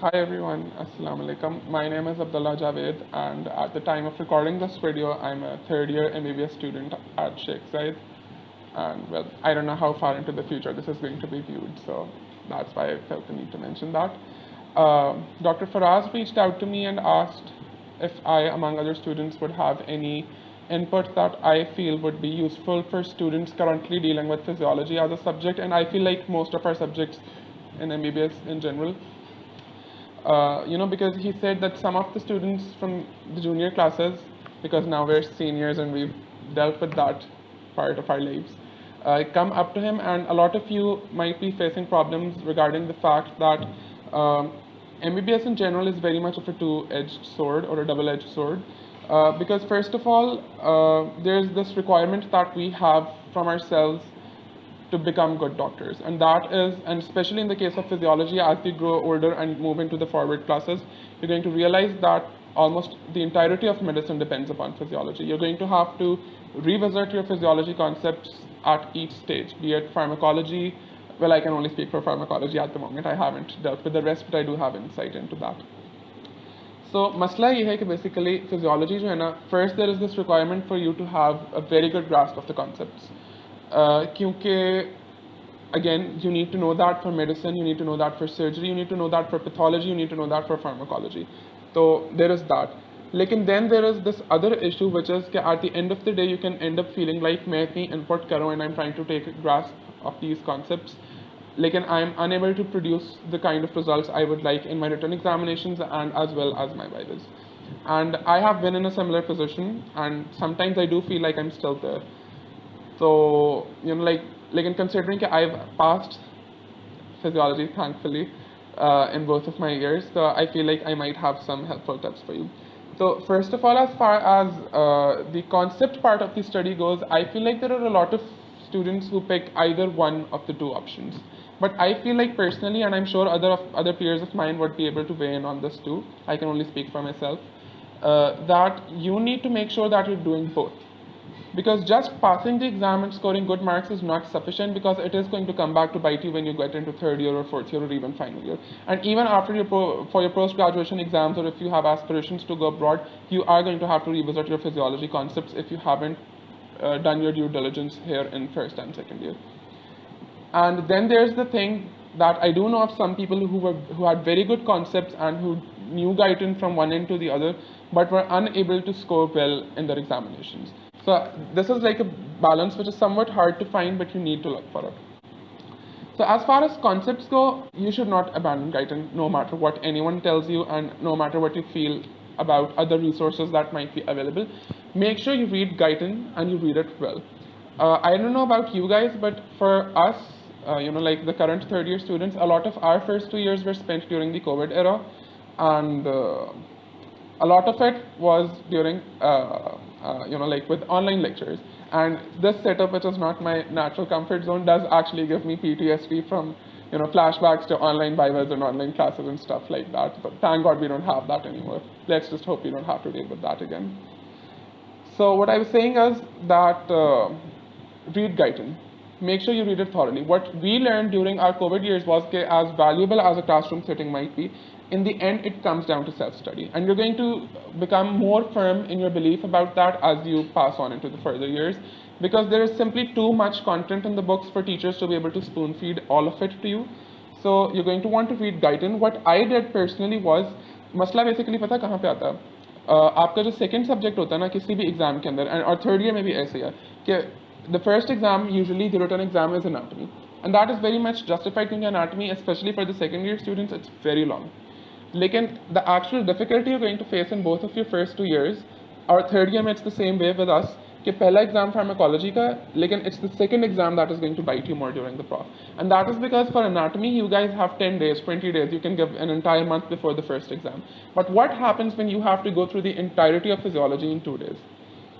Hi everyone, Assalamu alaikum. My name is Abdullah Javed and at the time of recording this video, I'm a third year MBBS student at Sheikh Zayed. And well, I don't know how far into the future this is going to be viewed, so that's why I felt the need to mention that. Uh, Dr. Faraz reached out to me and asked if I, among other students, would have any input that I feel would be useful for students currently dealing with physiology as a subject. And I feel like most of our subjects in MBBS in general uh, you know, because he said that some of the students from the junior classes, because now we're seniors and we've dealt with that part of our lives, uh, come up to him and a lot of you might be facing problems regarding the fact that um, MBBS in general is very much of a two-edged sword or a double-edged sword. Uh, because first of all, uh, there's this requirement that we have from ourselves to become good doctors. And that is, and especially in the case of physiology, as you grow older and move into the forward classes, you're going to realize that almost the entirety of medicine depends upon physiology. You're going to have to revisit your physiology concepts at each stage, be it pharmacology. Well, I can only speak for pharmacology at the moment. I haven't dealt with the rest, but I do have insight into that. So, masla ye hai ki basically physiology jo hai na, first there is this requirement for you to have a very good grasp of the concepts. Uh, क्योंकि again you need to know that for medicine you need to know that for surgery you need to know that for pathology you need to know that for pharmacology. So there is that. लेकिन then there is this other issue which is at the end of the day you can end up feeling like मैं इतनी input कर and I'm trying to take grasp of these concepts. लेकिन I am unable to produce the kind of results I would like in my written examinations and as well as my vivas and I have been in a similar position and sometimes I do feel like I'm still there so, you know, like, like in considering I've passed physiology, thankfully, uh, in both of my years, so I feel like I might have some helpful tips for you. So first of all, as far as uh, the concept part of the study goes, I feel like there are a lot of students who pick either one of the two options. But I feel like personally, and I'm sure other of, other peers of mine would be able to weigh in on this too. I can only speak for myself. Uh, that you need to make sure that you're doing both because just passing the exam and scoring good marks is not sufficient because it is going to come back to bite you when you get into third year or fourth year or even final year. And even after your pro, for your post-graduation exams or if you have aspirations to go abroad, you are going to have to revisit your physiology concepts if you haven't uh, done your due diligence here in first and second year. And then there's the thing that I do know of some people who were who had very good concepts and who knew Guyton from one end to the other, but were unable to score well in their examinations. So this is like a balance which is somewhat hard to find, but you need to look for it. So as far as concepts go, you should not abandon Guyton no matter what anyone tells you and no matter what you feel about other resources that might be available. Make sure you read Guyton and you read it well. Uh, I don't know about you guys, but for us, uh, you know, like the current third year students, a lot of our first two years were spent during the COVID era. And uh, a lot of it was during uh, you know, like with online lectures. And this setup, which is not my natural comfort zone, does actually give me PTSD from, you know, flashbacks to online vivas and online classes and stuff like that. But thank God we don't have that anymore. Let's just hope we don't have to deal with that again. So what I was saying is that uh, read Guyton. Make sure you read it thoroughly. What we learned during our COVID years was that as valuable as a classroom setting might be, in the end, it comes down to self-study. And you're going to become more firm in your belief about that as you pass on into the further years, because there is simply too much content in the books for teachers to be able to spoon feed all of it to you. So you're going to want to read Guyton's. What I did personally was, मसला basically पता कहाँ पे आता uh, आपका जो second subject होता है ना किसी भी एग्जाम के अंदर एंड और थर्ड ईयर में भी ऐसे है कि the first exam usually the return exam is anatomy and that is very much justified क्योंकि anatomy specially for the second year like in the actual difficulty you're going to face in both of your first two years, or third year, it's the same way with us. The first exam pharmacology, ka, it's the second exam that is going to bite you more during the prof. And that is because for anatomy, you guys have 10 days, 20 days, you can give an entire month before the first exam. But what happens when you have to go through the entirety of physiology in two days?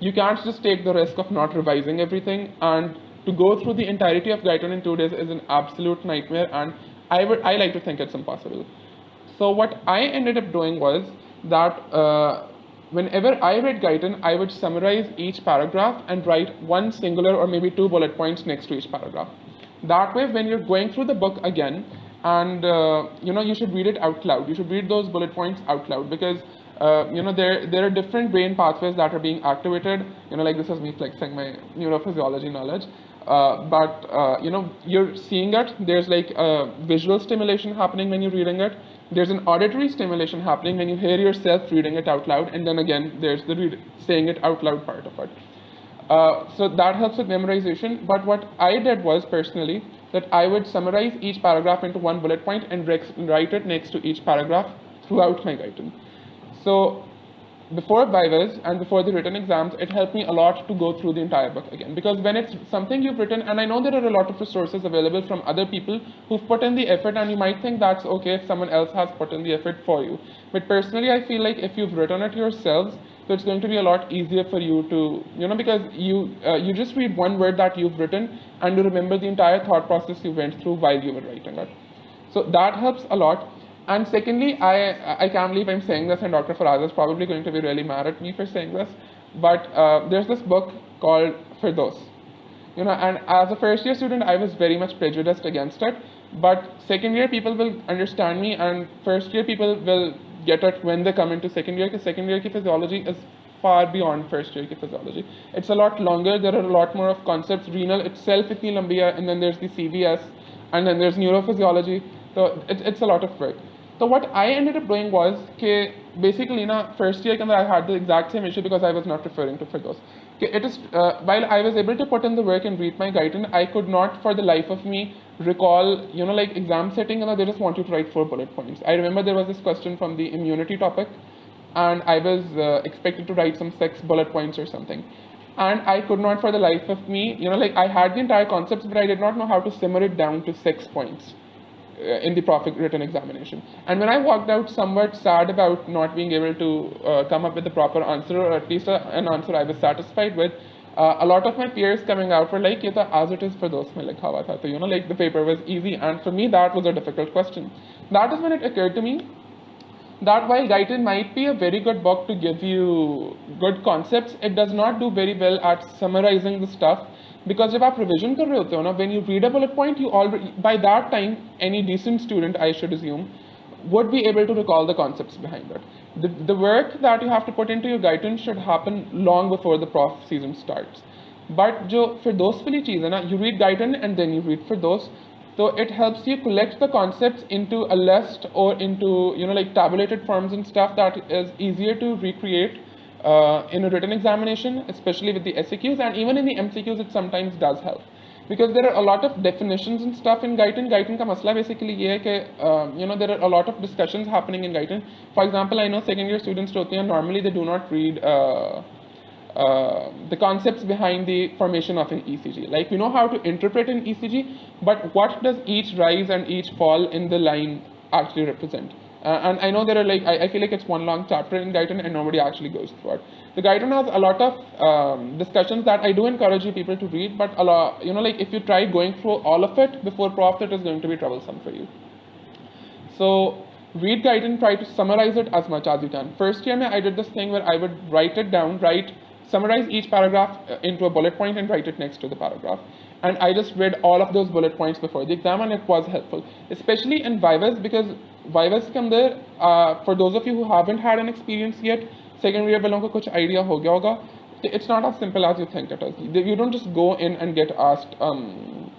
You can't just take the risk of not revising everything and to go through the entirety of Guyton in two days is an absolute nightmare and I, would, I like to think it's impossible so what I ended up doing was that uh, whenever I read Guyton, I would summarize each paragraph and write one singular or maybe two bullet points next to each paragraph. That way, when you're going through the book again, and uh, you know you should read it out loud. You should read those bullet points out loud because uh, you know there there are different brain pathways that are being activated. You know, like this is me flexing my neurophysiology knowledge. Uh, but uh, you know you're seeing it. There's like a visual stimulation happening when you're reading it. There's an auditory stimulation happening when you hear yourself reading it out loud, and then again there's the saying it out loud part of it. Uh, so that helps with memorization. But what I did was personally that I would summarize each paragraph into one bullet point and write it next to each paragraph throughout my Guyton. So before Vivas and before the written exams, it helped me a lot to go through the entire book again. Because when it's something you've written, and I know there are a lot of resources available from other people who've put in the effort, and you might think that's okay if someone else has put in the effort for you. But personally, I feel like if you've written it yourselves, so it's going to be a lot easier for you to, you know, because you uh, you just read one word that you've written and you remember the entire thought process you went through while you were writing it. So that helps a lot. And secondly, I, I can't believe I'm saying this, and Dr. Faraz is probably going to be really mad at me for saying this, but uh, there's this book called Firdos. You know, and as a first year student, I was very much prejudiced against it, but second year people will understand me, and first year people will get it when they come into second year, because second year physiology is far beyond first year physiology. It's a lot longer, there are a lot more of concepts, renal itself itni and then there's the CVS, and then there's neurophysiology, so it, it's a lot of work. So what I ended up doing was, okay, basically, na first year I had the exact same issue because I was not referring to Firdos. It is uh, while I was able to put in the work and read my Guyton, I could not, for the life of me, recall, you know, like exam setting, and they just want you to write four bullet points. I remember there was this question from the immunity topic, and I was uh, expected to write some six bullet points or something. And I could not, for the life of me, you know, like I had the entire concepts, but I did not know how to simmer it down to six points. Uh, in the proper written examination. And when I walked out somewhat sad about not being able to uh, come up with the proper answer, or at least a, an answer I was satisfied with, uh, a lot of my peers coming out were like, yeah, as it is Firdos mein like hawa tha. So, you know, like the paper was easy. And for me, that was a difficult question. That is when it occurred to me that while Guyton might be a very good book to give you good concepts, it does not do very well at summarizing the stuff because if आप provision, कर रहे when you read a bullet point you already by that time any decent student I should assume would be able to recall the concepts behind it. The, the work that you have to put into your Guyton's should happen long before the prof season starts. But जो फिरदोस वाली चीज़ है you read Guyton's and then you read Firdous so it helps you collect the concepts into a list or into you know like tabulated forms and stuff that is easier to recreate uh, in a written examination, especially with the SAQs, and even in the MCQs, it sometimes does help. Because there are a lot of definitions and stuff in Guyton. Guyton ka masla basically ye hai ke, um, you know, there are a lot of discussions happening in Guyton. For example, I know second year students normally they do not read uh, uh, the concepts behind the formation of an ECG. Like we know how to interpret an ECG, but what does each rise and each fall in the line actually represent? Uh, and I know there are like, I, I, feel like it's one long chapter in Guyton and nobody actually goes through it. The Guyton has a lot of um, discussions that I do encourage you people to read, but a lot, you know, like if you try going through all of it before prof, it is going to be troublesome for you. So read Guyton, try to summarize it as much as you can. First year, I did this thing where I would write it down, write, summarize each paragraph uh, into a bullet point and write it next to the paragraph and I just read all of those bullet points before the exam and it was helpful, especially in Vivas because Vivas come there. uh, for those of you who haven't had an experience yet, second year walon have some idea ho gaya hoga. It's not as simple as you think it is. You don't just go in and get asked, um,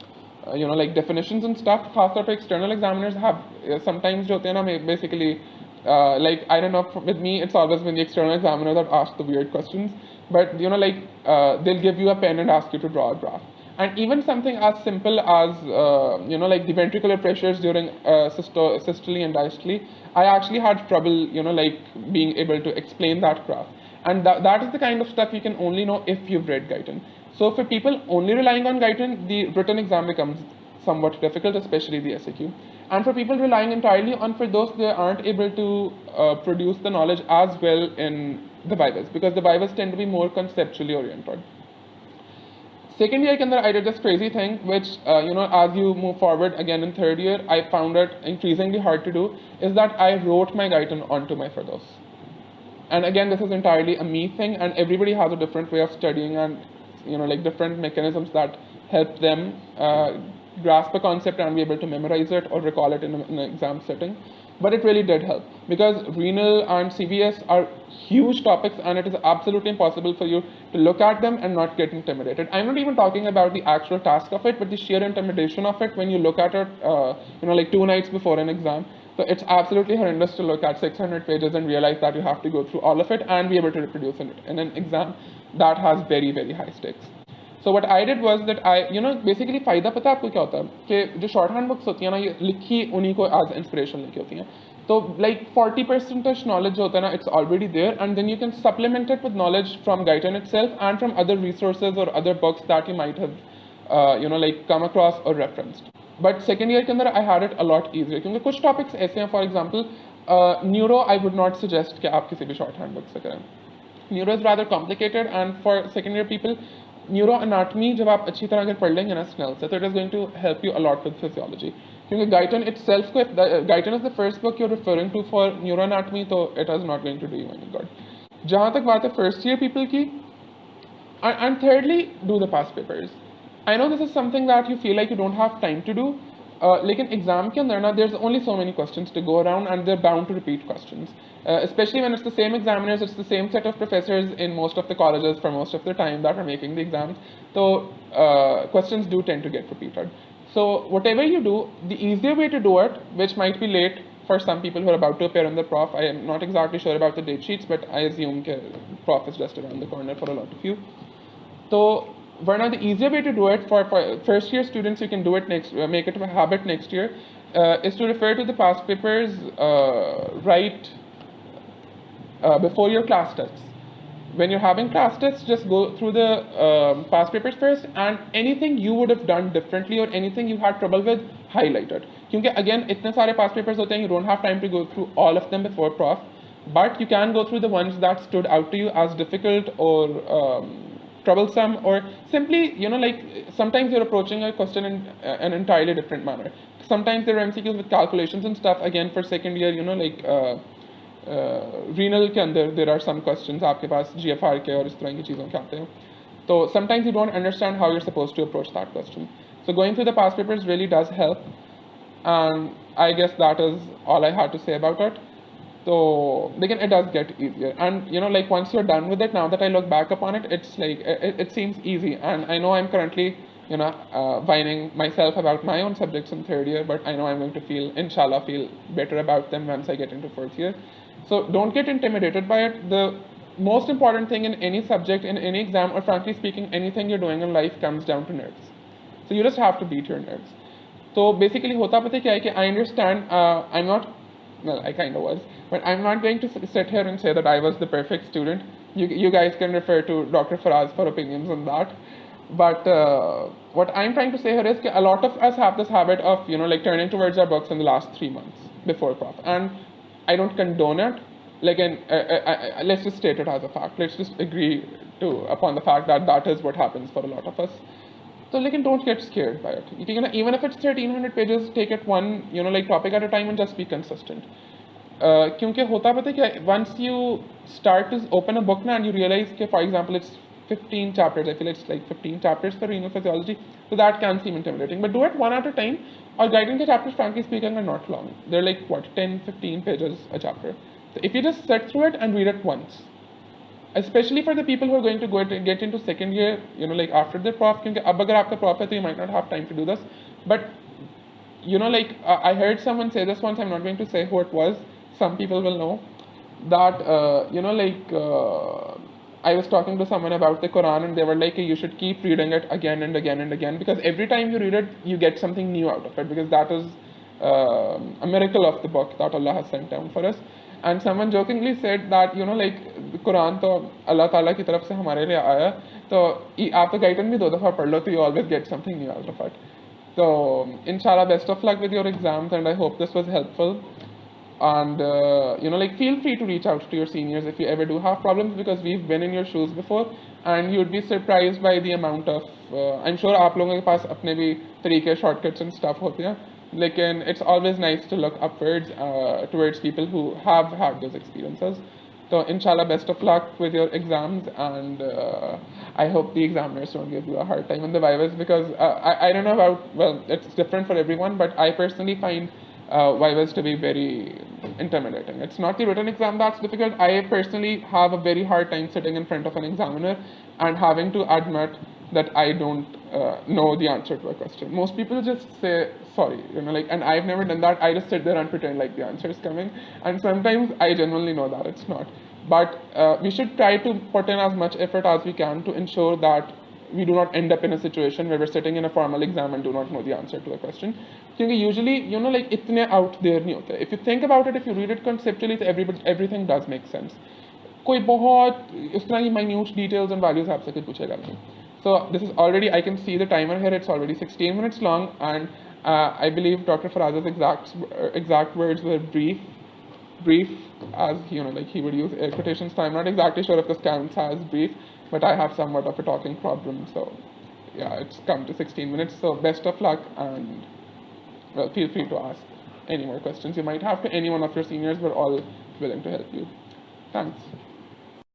you know, like definitions and stuff. Khasar to external examiners have sometimes basically, uh, like, I don't know, with me, it's always been the external examiner that asks the weird questions. But, you know, like, uh, they'll give you a pen and ask you to draw a graph and even something as simple as, uh, you know, like the ventricular pressures during uh, systole and diastole, I actually had trouble, you know, like being able to explain that graph. And that, that is the kind of stuff you can only know if you've read Guyton. So for people only relying on Guyton, the written exam becomes somewhat difficult, especially the SAQ. And for people relying entirely on those they aren't able to uh, produce the knowledge as well in the Vivas, because the Vivas tend to be more conceptually oriented. Second year, I did this crazy thing, which, uh, you know, as you move forward again in third year, I found it increasingly hard to do, is that I wrote my Guyton onto my Firdos. And again, this is entirely a me thing, and everybody has a different way of studying and, you know, like different mechanisms that help them uh, grasp a concept and be able to memorize it or recall it in, a, in an exam setting. But it really did help because renal and CVS are huge topics and it is absolutely impossible for you to look at them and not get intimidated. I'm not even talking about the actual task of it, but the sheer intimidation of it when you look at it, uh, you know, like two nights before an exam. So it's absolutely horrendous to look at 600 pages and realize that you have to go through all of it and be able to reproduce it in an exam that has very, very high stakes. So what I did was that I you know basically फ़ायदा पता है आपको क्या होता है? कि जो short hand books होती हैं ना, ये लिखी उन्हीं को एज इंस्पिरेशन लिखी होती हैं। तो लाइक फोर्टी परसेंटेज नॉलेज जो होता है ना it's already there and then you can supplement it with knowledge from Guyton itself and from other resources और other books that you might have you know like come across और referenced but second year के अंदर I had it a lot easier क्योंकि कुछ topics ऐसे हैं for example neuro I would not suggest कि आप किसी भी शॉर्ट हैंड बुक से करें। Neuro is rather complicated and for second year people neuro anatomy जब आप अच्छी तरह अगर पढ़ लेंगे ना स्नेल से तो it is going to help you a lot with physiology क्योंकि गाइटन इट सेल्फ को Guyton is the first book you're referring to for neuro anatomy तो it is not going to do you any good जहाँ तक बात है first year people की and thirdly do the past papers I know this is something that you feel like you don't have time to do लेकिन exam के अंदर ना there is only so many question to go around and there bound to repeat question especially when it's the same examiners, it's the same set of professors in most of the colleges for most of the time that are making the exams. So uh, questions do tend to get repeated. So whatever you do, the easier way to do it, which might be late for some people who are about to appear on the prof, I am not exactly sure about the date sheets, but I assume that prof is just around the corner for a lot of you. So one of the easier way to do it for, for first year students, you can do it next, uh, make it a habit next year, uh, is to refer to the past papers uh, right before your class tests. When you're having class tests, just go through the um, past papers first and anything you would have done differently or anything you had trouble with, highlight it. Because again, itne sare past papers hote hain, you don't have time to go through all of them before prof, but you can go through the ones that stood out to you as difficult or um, troublesome or simply, you know, like sometimes you're approaching a question in uh, an entirely different manner. Sometimes there are MCQs with calculations and stuff. Again, for second year, you know, like uh, uh, renal के अंदर there are some questions आपके पास GFR के और इस तरह की चीज़ों के आते हैं. So sometimes you don't understand how you're supposed to approach that question. So going through the past papers really does help. And I guess that is all I had to say about it. So again, it does get easier. And you know, like once you're done with it, now that I look back upon it, it's like it, it seems easy. And I know I'm currently, you know, uh, whining myself about my own subjects in third year, but I know I'm going to feel, inshallah, feel better about them once I get into fourth year. So don't get intimidated by it. The most important thing in any subject, in any exam, or frankly speaking, anything you're doing in life comes down to nerves. So you just have to beat your nerves. So basically, hota pata kya hai I understand, uh, I'm not, well, I kind of was, but I'm not going to sit here and say that I was the perfect student. You, you guys can refer to Dr. Faraz for opinions on that. But uh, what I'm trying to say here is a lot of us have this habit of, you know, like turning towards our books in the last three months before prof. And I don't condone it. Like, and, uh, uh, uh, let's just state it as a fact. Let's just agree to upon the fact that that is what happens for a lot of us. So, like, and don't get scared by it. You can, even if it's 1300 pages, take it one, you know, like topic at a time and just be consistent. क्योंकि होता पता क्या once you start to open a book now and you realize कि for example it's 15 chapters I feel it's like 15 chapters for renal physiology so that can seem intimidating but do it one at a time or guiding the chapters frankly speaking are not long they're like what 10 15 pages a chapter so if you just sit through it and read it once especially for the people who are going to go to get into second year you know like after the prof क्योंकि अब अगर आपका prof है तो you might not have time to do this but you know like uh, I heard someone say this once I'm not going to say who it was some people will know that uh, you know like uh, I was talking to someone about the Quran and they were like you should keep reading it again and again and again because every time you read it you get something new out of it because that is uh, a miracle of the book that Allah has sent down for us and someone jokingly said that you know like the Quran तो Allah Taala की तरफ से हमारे लिए आया तो आप तो गाइडन भी दो दफ़ा पढ़ लो तो you always get something new out of it so inshallah best of luck with your exams and I hope this was helpful and uh, you know like feel free to reach out to your seniors if you ever do have problems because we've been in your shoes before and you'd be surprised by the amount of uh, I'm sure आप लोगों के पास अपने भी तरीके shortcuts and stuff होते like and it's always nice to look upwards uh, towards people who have had those experiences. So inshallah best of luck with your exams and uh, i hope the examiners don't give you a hard time in the vivas because uh, I, I don't know about well it's different for everyone but i personally find uh, vivas to be very intimidating. It's not the written exam that's difficult. I personally have a very hard time sitting in front of an examiner and having to admit that i don't uh, know the answer to a question. Most people just say sorry, you know, like, and I've never done that. I just sit there and pretend like the answer is coming, and sometimes I genuinely know that it's not. But uh, we should try to put in as much effort as we can to ensure that we do not end up in a situation where we're sitting in a formal exam and do not know the answer to a question. Because usually, you know, like itne out there nahi hote. If you think about it, if you read it conceptually, everybody, everything does make sense. कोई बहुत इस तरह की minute details and values आपसे कुछ पूछेगा नहीं. So this is already, I can see the timer here, it's already 16 minutes long and uh, I believe Dr. Faraz's exact, exact words were brief, brief as, you know, like he would use air quotations. So I'm not exactly sure if this counts as brief, but I have somewhat of a talking problem. So yeah, it's come to 16 minutes. So best of luck and well, feel free to ask any more questions you might have to any one of your seniors. We're all willing to help you. Thanks.